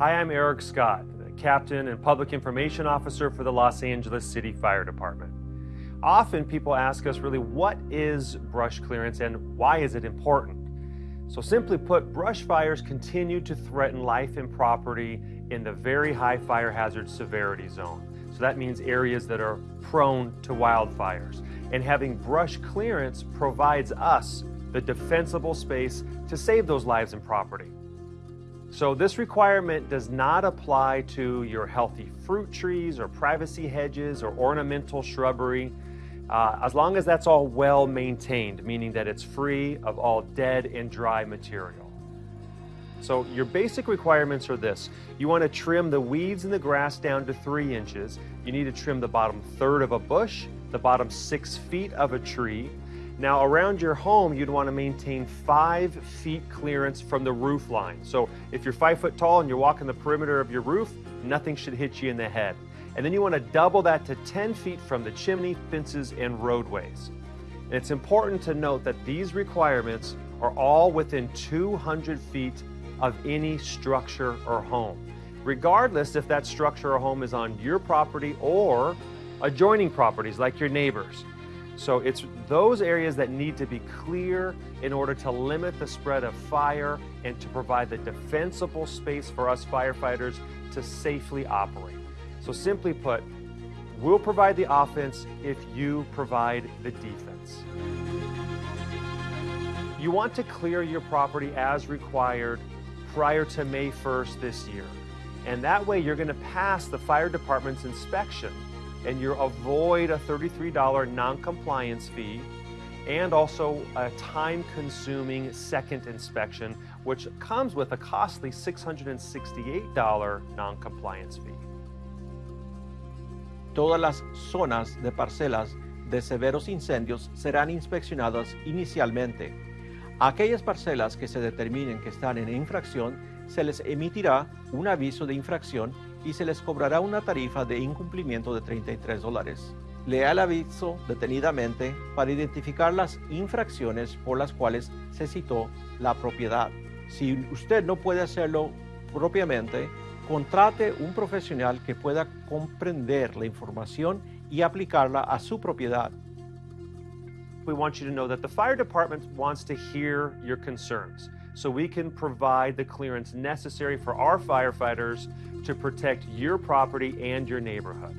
Hi, I'm Eric Scott, the Captain and Public Information Officer for the Los Angeles City Fire Department. Often people ask us really what is brush clearance and why is it important? So simply put, brush fires continue to threaten life and property in the very high fire hazard severity zone. So that means areas that are prone to wildfires. And having brush clearance provides us the defensible space to save those lives and property. So this requirement does not apply to your healthy fruit trees or privacy hedges or ornamental shrubbery uh, as long as that's all well maintained, meaning that it's free of all dead and dry material. So your basic requirements are this. You want to trim the weeds and the grass down to three inches. You need to trim the bottom third of a bush, the bottom six feet of a tree. Now around your home, you'd want to maintain five feet clearance from the roof line. So if you're five foot tall and you're walking the perimeter of your roof, nothing should hit you in the head. And then you want to double that to 10 feet from the chimney, fences, and roadways. And it's important to note that these requirements are all within 200 feet of any structure or home, regardless if that structure or home is on your property or adjoining properties like your neighbors. So it's those areas that need to be clear in order to limit the spread of fire and to provide the defensible space for us firefighters to safely operate. So simply put, we'll provide the offense if you provide the defense. You want to clear your property as required prior to May 1st this year. And that way you're going to pass the fire department's inspection and you avoid a $33 non-compliance fee and also a time-consuming second inspection, which comes with a costly $668 non-compliance fee. Todas las zonas de parcelas de severos incendios serán inspeccionadas inicialmente. aquellas parcelas que se determinen que están en infracción, se les emitirá un aviso de infracción y se les cobrará una tarifa de incumplimiento de 33 dólares. Lea el aviso detenidamente para identificar las infracciones por las cuales se citó la propiedad. Si usted no puede hacerlo propiamente, contrate un profesional que pueda comprender la información y aplicarla a su propiedad. We want you to know that the fire department wants to hear your concerns so we can provide the clearance necessary for our firefighters to protect your property and your neighborhood.